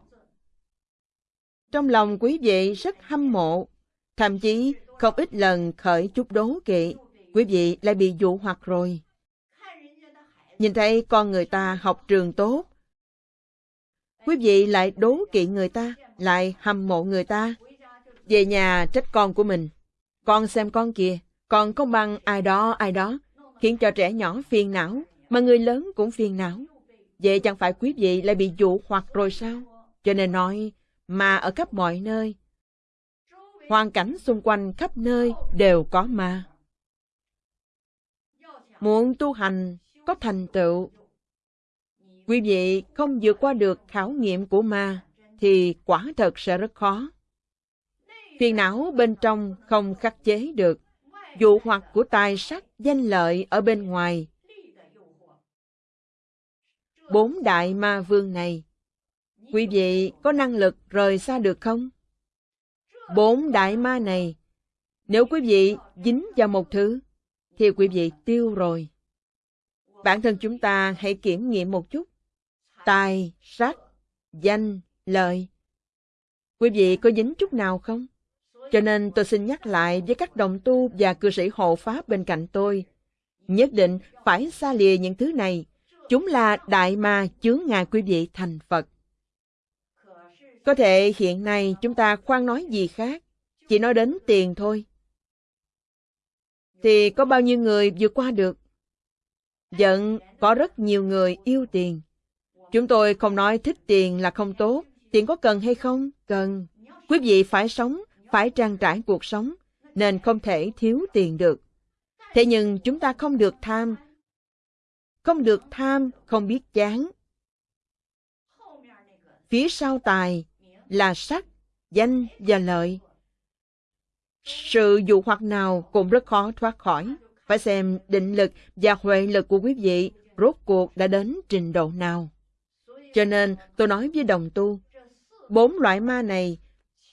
Trong lòng quý vị rất hâm mộ, thậm chí không ít lần khởi chút đố kỵ, quý vị lại bị dụ hoặc rồi. Nhìn thấy con người ta học trường tốt, quý vị lại đố kỵ người ta, lại hâm mộ người ta. Về nhà trách con của mình. Con xem con kìa, con có bằng ai đó ai đó, khiến cho trẻ nhỏ phiền não, mà người lớn cũng phiền não. Vậy chẳng phải quý vị lại bị dụ hoặc rồi sao? Cho nên nói, mà ở khắp mọi nơi, hoàn cảnh xung quanh khắp nơi đều có ma. Muốn tu hành có thành tựu, quý vị không vượt qua được khảo nghiệm của ma, thì quả thật sẽ rất khó. Phiền não bên trong không khắc chế được, dụ hoặc của tài sắc danh lợi ở bên ngoài. Bốn đại ma vương này, quý vị có năng lực rời xa được không? Bốn đại ma này, nếu quý vị dính vào một thứ, thì quý vị tiêu rồi. Bản thân chúng ta hãy kiểm nghiệm một chút. tài, sắc, danh, lợi. Quý vị có dính chút nào không? Cho nên tôi xin nhắc lại với các đồng tu và cư sĩ hộ pháp bên cạnh tôi. Nhất định phải xa lìa những thứ này. Chúng là đại ma chướng ngại quý vị thành Phật. Có thể hiện nay chúng ta khoan nói gì khác, chỉ nói đến tiền thôi. Thì có bao nhiêu người vượt qua được? Giận có rất nhiều người yêu tiền. Chúng tôi không nói thích tiền là không tốt. Tiền có cần hay không? Cần. Quý vị phải sống, phải trang trải cuộc sống, nên không thể thiếu tiền được. Thế nhưng chúng ta không được tham. Không được tham, không biết chán. Phía sau tài là sắc, danh và lợi. Sự dụ hoặc nào cũng rất khó thoát khỏi. Phải xem định lực và huệ lực của quý vị rốt cuộc đã đến trình độ nào. Cho nên tôi nói với đồng tu, bốn loại ma này,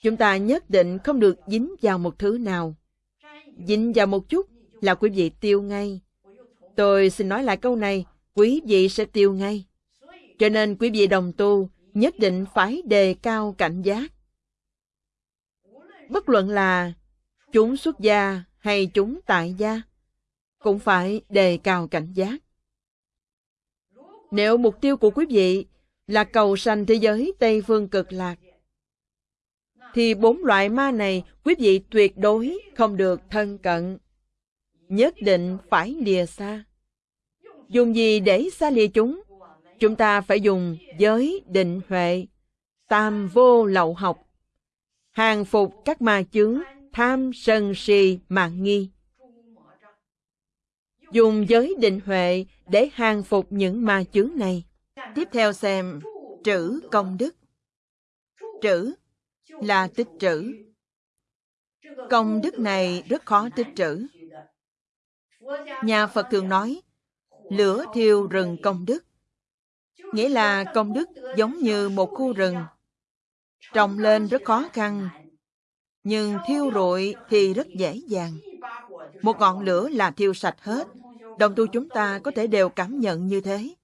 chúng ta nhất định không được dính vào một thứ nào. Dính vào một chút là quý vị tiêu ngay. Tôi xin nói lại câu này, quý vị sẽ tiêu ngay. Cho nên quý vị đồng tu nhất định phải đề cao cảnh giác. Bất luận là chúng xuất gia hay chúng tại gia, cũng phải đề cao cảnh giác. Nếu mục tiêu của quý vị là cầu sanh thế giới Tây Phương cực lạc, thì bốn loại ma này quý vị tuyệt đối không được thân cận. Nhất định phải lìa xa. Dùng gì để xa lìa chúng? Chúng ta phải dùng giới định huệ, tam vô lậu học, hàng phục các ma chướng, tham sân si mạng nghi. Dùng giới định huệ để hàng phục những ma chướng này. Tiếp theo xem trữ công đức. Trữ là tích trữ. Công đức này rất khó tích trữ. Nhà Phật thường nói, lửa thiêu rừng công đức. Nghĩa là công đức giống như một khu rừng. Trồng lên rất khó khăn, nhưng thiêu rụi thì rất dễ dàng. Một ngọn lửa là thiêu sạch hết. Đồng tu chúng ta có thể đều cảm nhận như thế.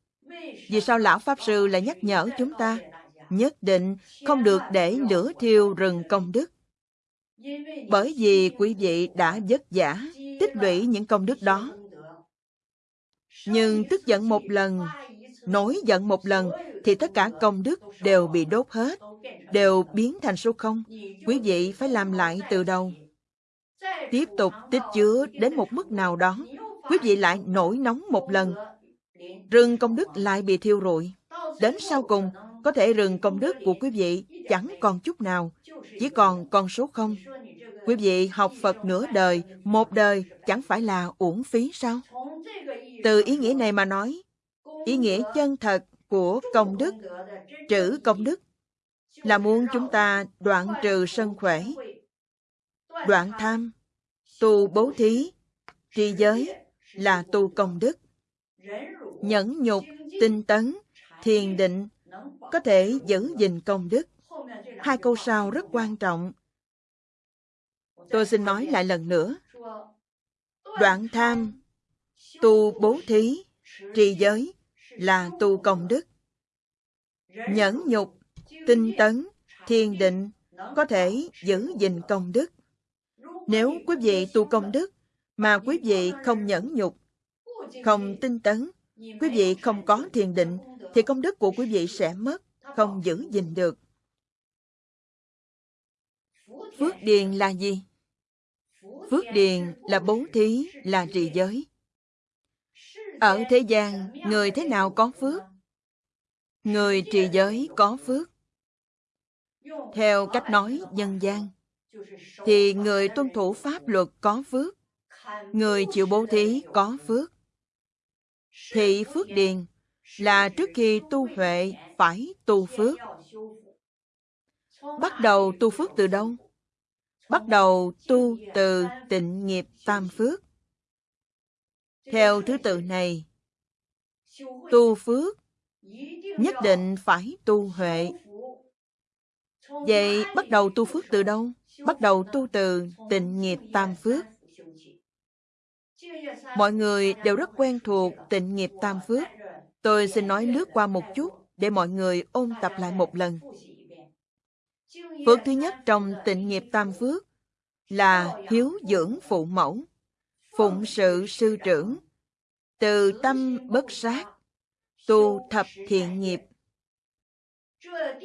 Vì sao Lão Pháp Sư lại nhắc nhở chúng ta nhất định không được để lửa thiêu rừng công đức? Bởi vì quý vị đã vất vả tích lũy những công đức đó. Nhưng tức giận một lần, nổi giận một lần, thì tất cả công đức đều bị đốt hết, đều biến thành số không. Quý vị phải làm lại từ đầu. Tiếp tục tích chứa đến một mức nào đó, quý vị lại nổi nóng một lần, rừng công đức lại bị thiêu rụi. Đến sau cùng, có thể rừng công đức của quý vị chẳng còn chút nào, chỉ còn con số không. Quý vị học Phật nửa đời, một đời chẳng phải là uổng phí sao? Từ ý nghĩa này mà nói, ý nghĩa chân thật của công đức, trữ công đức, là muốn chúng ta đoạn trừ sân khỏe, đoạn tham, tu bố thí, tri giới là tu công đức nhẫn nhục, tinh tấn, thiền định, có thể giữ gìn công đức. Hai câu sau rất quan trọng. Tôi xin nói lại lần nữa. Đoạn tham, tu bố thí, trì giới là tu công đức. Nhẫn nhục, tinh tấn, thiền định có thể giữ gìn công đức. Nếu quý vị tu công đức mà quý vị không nhẫn nhục, không tinh tấn, quý vị không có thiền định, thì công đức của quý vị sẽ mất, không giữ gìn được. Phước điền là gì? Phước điền là bố thí, là trì giới. Ở thế gian, người thế nào có phước? Người trì giới có phước. Theo cách nói dân gian, thì người tuân thủ pháp luật có phước. Người chịu bố thí có phước. Thị phước điền là trước khi tu huệ phải tu phước. Bắt đầu tu phước từ đâu? Bắt đầu tu từ tịnh nghiệp tam phước. Theo thứ tự này, tu phước nhất định phải tu huệ. Vậy bắt đầu tu phước từ đâu? Bắt đầu tu từ tịnh nghiệp tam phước. Mọi người đều rất quen thuộc tịnh nghiệp tam phước. Tôi xin nói lướt qua một chút. để mọi người ôn tập lại một lần. Phước thứ nhất trong tịnh nghiệp tam phước là hiếu dưỡng phụ mẫu, phụng sự sư trưởng, từ tâm bất sát, tu thập thiện nghiệp.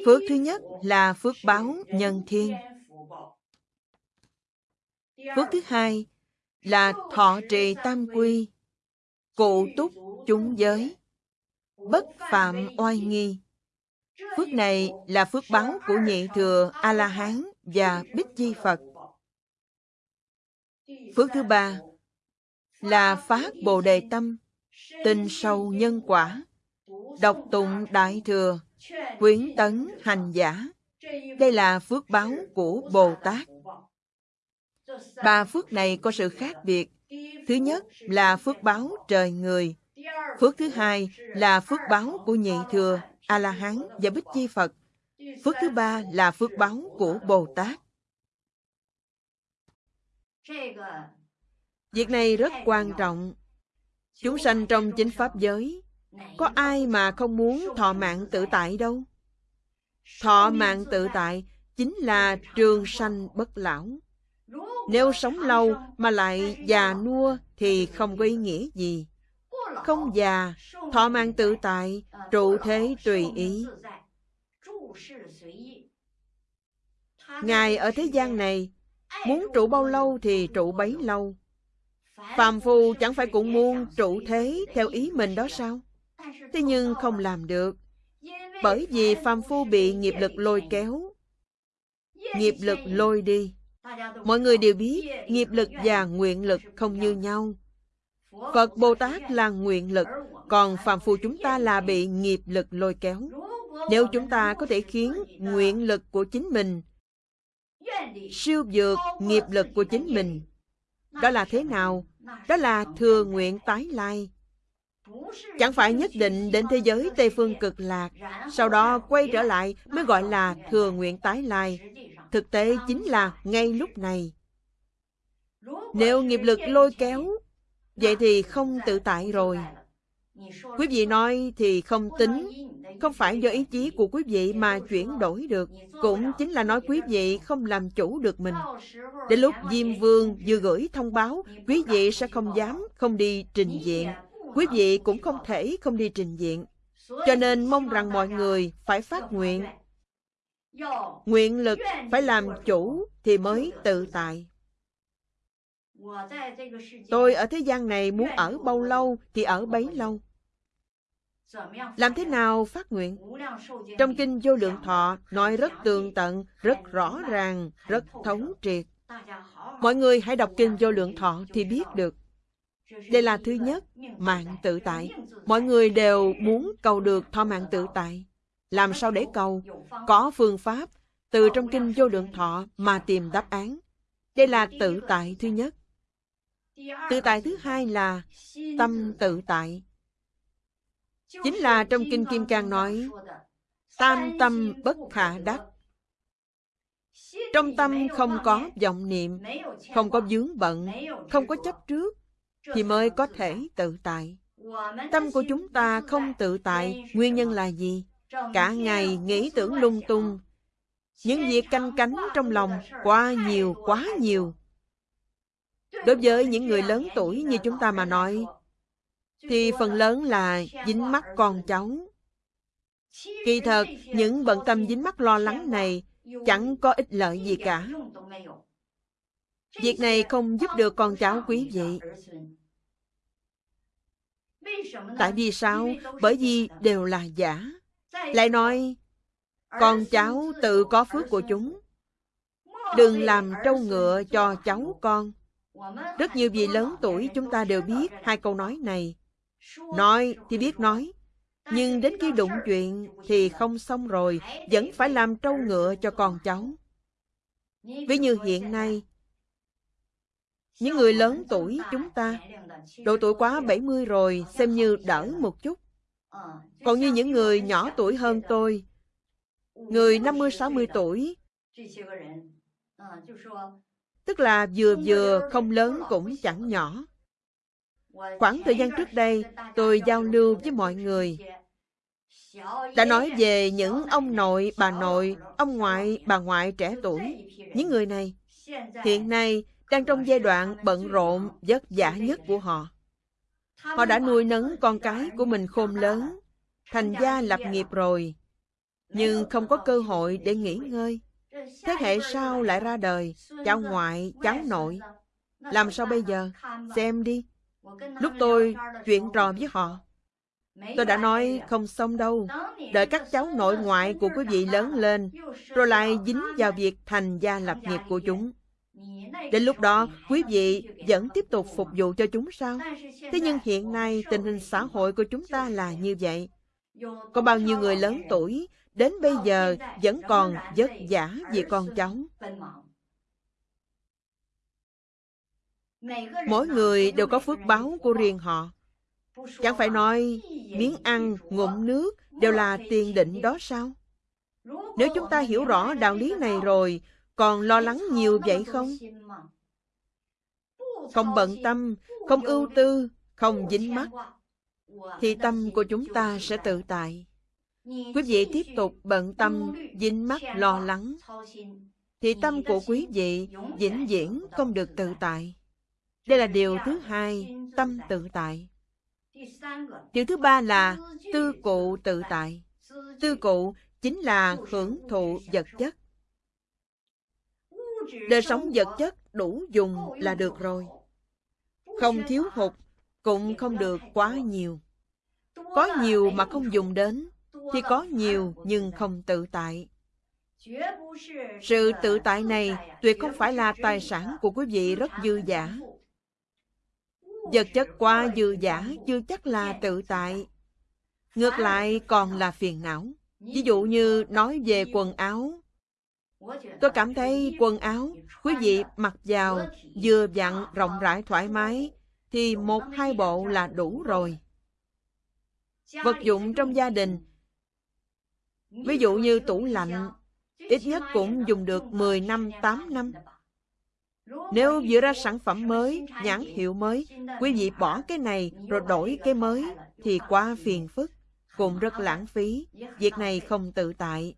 Phước thứ nhất là phước báo nhân thiên. Phước thứ hai là thọ trì tam quy, cụ túc chúng giới, bất phạm oai nghi. Phước này là phước báo của nhị thừa A-la-hán và Bích di Phật. Phước thứ ba là phát Bồ Đề Tâm, tin sâu nhân quả, đọc tụng Đại Thừa, quyến tấn hành giả. Đây là phước báo của Bồ Tát. Ba phước này có sự khác biệt. Thứ nhất là phước báo trời người. Phước thứ hai là phước báo của nhị thừa, A-la-hán và Bích Chi Phật. Phước thứ ba là phước báo của Bồ Tát. Việc này rất quan trọng. Chúng sanh trong chính pháp giới, có ai mà không muốn thọ mạng tự tại đâu. Thọ mạng tự tại chính là trường sanh bất lão. Nếu sống lâu mà lại già nua thì không có ý nghĩa gì. Không già, thọ mạng tự tại, trụ thế tùy ý. Ngài ở thế gian này, muốn trụ bao lâu thì trụ bấy lâu. Phàm phu chẳng phải cũng muốn trụ thế theo ý mình đó sao? Thế nhưng không làm được. Bởi vì phàm phu bị nghiệp lực lôi kéo. Nghiệp lực lôi đi. Mọi người đều biết nghiệp lực và nguyện lực không như nhau. Phật Bồ Tát là nguyện lực, còn phàm phu chúng ta là bị nghiệp lực lôi kéo. Nếu chúng ta có thể khiến nguyện lực của chính mình siêu vượt nghiệp lực của chính mình, đó là thế nào? Đó là thừa nguyện tái lai. Chẳng phải nhất định đến thế giới Tây Phương cực lạc, sau đó quay trở lại mới gọi là thừa nguyện tái lai. Thực tế chính là ngay lúc này. Nếu nghiệp lực lôi kéo, vậy thì không tự tại rồi. Quý vị nói thì không tính, không phải do ý chí của quý vị mà chuyển đổi được, cũng chính là nói quý vị không làm chủ được mình. Đến lúc Diêm Vương vừa gửi thông báo, quý vị sẽ không dám không đi trình diện. Quý vị cũng không thể không đi trình diện. Cho nên mong rằng mọi người phải phát nguyện. Nguyện lực phải làm chủ thì mới tự tại. Tôi ở thế gian này muốn ở bao lâu thì ở bấy lâu. Làm thế nào phát nguyện? Trong Kinh Vô Lượng Thọ nói rất tường tận, rất rõ ràng, rất thống triệt. Mọi người hãy đọc Kinh Vô Lượng Thọ thì biết được. Đây là thứ nhất, mạng tự tại. Mọi người đều muốn cầu được thọ mạng tự tại. Làm sao để cầu? Có phương pháp, từ trong Kinh Vô Lượng Thọ mà tìm đáp án. Đây là tự tại thứ nhất. Tự tại thứ hai là tâm tự tại. Chính là trong Kinh Kim Cang nói, tam tâm bất khả đắc. Trong tâm không có vọng niệm, không có vướng bận, không có chấp trước, thì mới có thể tự tại. Tâm của chúng ta không tự tại, nguyên nhân là gì? Cả ngày nghĩ tưởng lung tung, những việc canh cánh trong lòng quá nhiều, quá nhiều. Đối với những người lớn tuổi như chúng ta mà nói, thì phần lớn là dính mắt con cháu. Kỳ thật, những bận tâm dính mắt lo lắng này chẳng có ích lợi gì cả. Việc này không giúp được con cháu quý vị. Tại vì sao? Bởi vì đều là giả. Lại nói, con cháu tự có phước của chúng. Đừng làm trâu ngựa cho cháu con. Rất nhiều vị lớn tuổi chúng ta đều biết hai câu nói này. Nói thì biết nói, nhưng đến khi đụng chuyện thì không xong rồi, vẫn phải làm trâu ngựa cho con cháu. Ví như hiện nay, những người lớn tuổi chúng ta, độ tuổi quá 70 rồi, xem như đỡ một chút. Còn như những người nhỏ tuổi hơn tôi, người 50-60 tuổi, tức là vừa vừa không lớn cũng chẳng nhỏ. Khoảng thời gian trước đây, tôi giao lưu với mọi người. đã nói về những ông nội, bà nội, ông ngoại, bà ngoại trẻ tuổi. Những người này hiện nay đang trong giai đoạn bận rộn, vất vả nhất của họ. Họ đã nuôi nấng con cái của mình khôn lớn, thành gia lập nghiệp rồi, nhưng không có cơ hội để nghỉ ngơi. Thế hệ sau lại ra đời, cháu ngoại, cháu nội. Làm sao bây giờ? Xem đi. Lúc tôi chuyện trò với họ, tôi đã nói không xong đâu. Đợi các cháu nội ngoại của quý vị lớn lên, rồi lại dính vào việc thành gia lập nghiệp của chúng. Đến lúc đó, quý vị vẫn tiếp tục phục vụ cho chúng sao? Thế nhưng hiện nay tình hình xã hội của chúng ta là như vậy. Có bao nhiêu người lớn tuổi đến bây giờ vẫn còn vất vả vì con cháu. Mỗi người đều có phước báo của riêng họ. Chẳng phải nói miếng ăn, ngụm nước đều là tiền định đó sao? Nếu chúng ta hiểu rõ đạo lý này rồi, còn lo lắng nhiều vậy không? Không bận tâm, không ưu tư, không dính mắt, thì tâm của chúng ta sẽ tự tại. Quý vị tiếp tục bận tâm, dính mắt, lo lắng, thì tâm của quý vị vĩnh viễn không được tự tại. Đây là điều thứ hai, tâm tự tại. Điều thứ ba là tư cụ tự tại. Tư cụ chính là hưởng thụ vật chất. Đời sống vật chất đủ dùng là được rồi. Không thiếu hụt, cũng không được quá nhiều. Có nhiều mà không dùng đến, thì có nhiều, nhưng không tự tại. Sự tự tại này tuyệt không phải là tài sản của quý vị rất dư giả. Vật chất qua dư giả chưa chắc là tự tại. Ngược lại còn là phiền não. Ví dụ như nói về quần áo. Tôi cảm thấy quần áo, quý vị mặc vào, vừa vặn rộng rãi thoải mái, thì một hai bộ là đủ rồi. Vật dụng trong gia đình Ví dụ như tủ lạnh, ít nhất cũng dùng được 10 năm, 8 năm. Nếu vừa ra sản phẩm mới, nhãn hiệu mới, quý vị bỏ cái này rồi đổi cái mới, thì quá phiền phức, cũng rất lãng phí. Việc này không tự tại.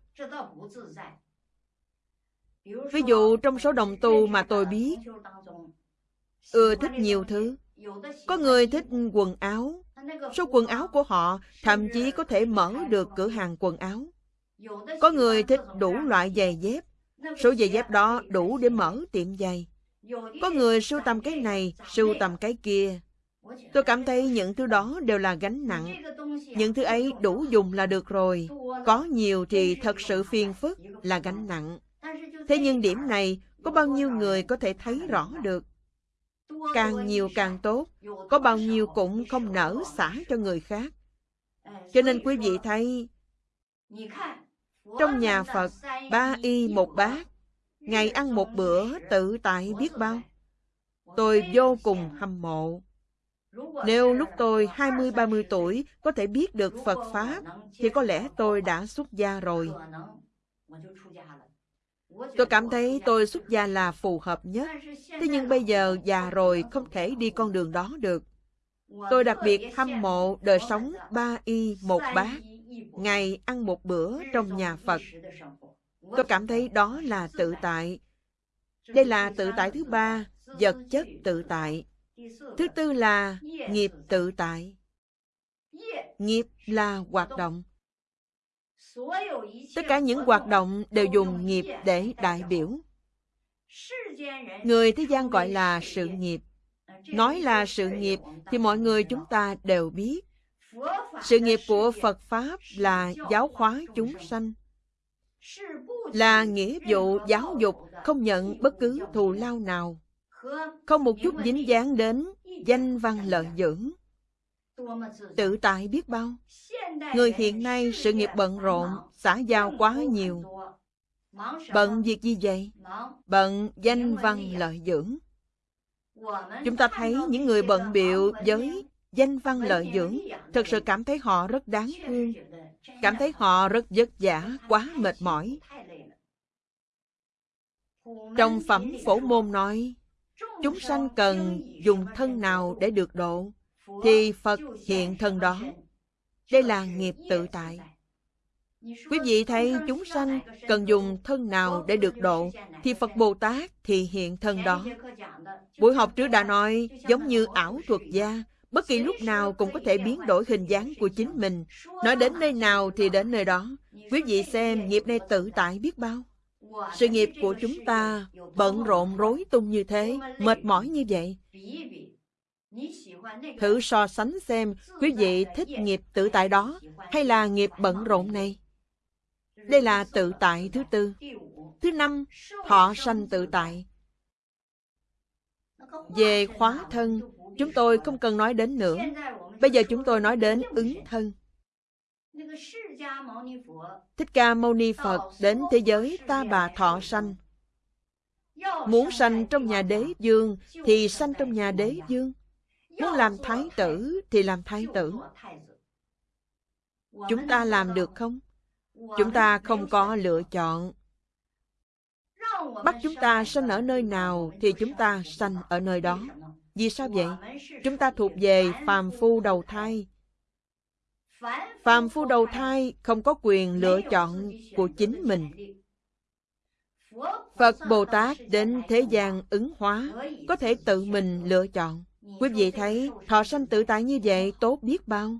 Ví dụ trong số đồng tu mà tôi biết, ưa thích nhiều thứ. Có người thích quần áo. Số quần áo của họ thậm chí có thể mở được cửa hàng quần áo. Có người thích đủ loại giày dép. Số giày dép đó đủ để mở tiệm giày. Có người sưu tầm cái này, sưu tầm cái kia. Tôi cảm thấy những thứ đó đều là gánh nặng. Những thứ ấy đủ dùng là được rồi. Có nhiều thì thật sự phiền phức là gánh nặng. Thế nhưng điểm này có bao nhiêu người có thể thấy rõ được? Càng nhiều càng tốt, có bao nhiêu cũng không nở xả cho người khác. Cho nên quý vị thấy, trong nhà Phật, ba y một bát, ngày ăn một bữa tự tại biết bao. Tôi vô cùng hâm mộ. Nếu lúc tôi 20-30 tuổi có thể biết được Phật Pháp, thì có lẽ tôi đã xuất gia rồi. Tôi cảm thấy tôi xuất gia là phù hợp nhất. Thế nhưng bây giờ già rồi không thể đi con đường đó được. Tôi đặc biệt hâm mộ đời sống ba y một bát, ngày ăn một bữa trong nhà Phật. Tôi cảm thấy đó là tự tại. Đây là tự tại thứ ba, vật chất tự tại. Thứ tư là nghiệp tự tại. Nghiệp là hoạt động. Tất cả những hoạt động đều dùng nghiệp để đại biểu. Người thế gian gọi là sự nghiệp. Nói là sự nghiệp thì mọi người chúng ta đều biết. Sự nghiệp của Phật Pháp là giáo hóa chúng sanh. Là nghĩa vụ giáo dục không nhận bất cứ thù lao nào. Không một chút dính dáng đến danh văn lợi dưỡng. Tự tại biết bao. Người hiện nay sự nghiệp bận rộn, xã giao quá nhiều. Bận việc gì vậy? Bận danh văn lợi dưỡng. Chúng ta thấy những người bận biệu với danh văn lợi dưỡng, thật sự cảm thấy họ rất đáng thương, cảm thấy họ rất vất vả, quá mệt mỏi. Trong phẩm phổ môn nói, chúng sanh cần dùng thân nào để được độ, thì Phật hiện thân đó. Đây là nghiệp tự tại. Quý vị thấy chúng sanh cần dùng thân nào để được độ, thì Phật Bồ Tát thì hiện thân đó. Buổi học trước đã nói, giống như ảo thuật gia, bất kỳ lúc nào cũng có thể biến đổi hình dáng của chính mình. Nói đến nơi nào thì đến nơi đó. Quý vị xem nghiệp này tự tại biết bao. Sự nghiệp của chúng ta bận rộn rối tung như thế, mệt mỏi như vậy. Thử so sánh xem quý vị thích nghiệp tự tại đó hay là nghiệp bận rộn này. Đây là tự tại thứ tư. Thứ năm, thọ sanh tự tại. Về khóa thân, chúng tôi không cần nói đến nữa. Bây giờ chúng tôi nói đến ứng thân. Thích Ca Mâu Ni Phật đến thế giới ta bà thọ sanh. Muốn sanh trong nhà đế dương thì sanh trong nhà đế dương. Muốn làm thái tử thì làm thái tử. Chúng ta làm được không? Chúng ta không có lựa chọn. Bắt chúng ta sanh ở nơi nào thì chúng ta sanh ở nơi đó. Vì sao vậy? Chúng ta thuộc về phàm phu đầu thai. Phàm phu đầu thai không có quyền lựa chọn của chính mình. Phật Bồ Tát đến thế gian ứng hóa, có thể tự mình lựa chọn. Quý vị thấy thọ sanh tự tại như vậy tốt biết bao.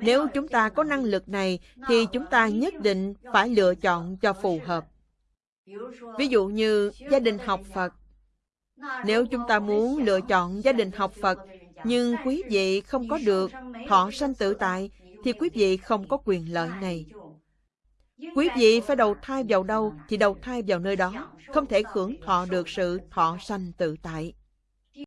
Nếu chúng ta có năng lực này thì chúng ta nhất định phải lựa chọn cho phù hợp. Ví dụ như gia đình học Phật. Nếu chúng ta muốn lựa chọn gia đình học Phật nhưng quý vị không có được thọ sanh tự tại thì quý vị không có quyền lợi này. Quý vị phải đầu thai vào đâu thì đầu thai vào nơi đó, không thể hưởng thọ được sự thọ sanh tự tại.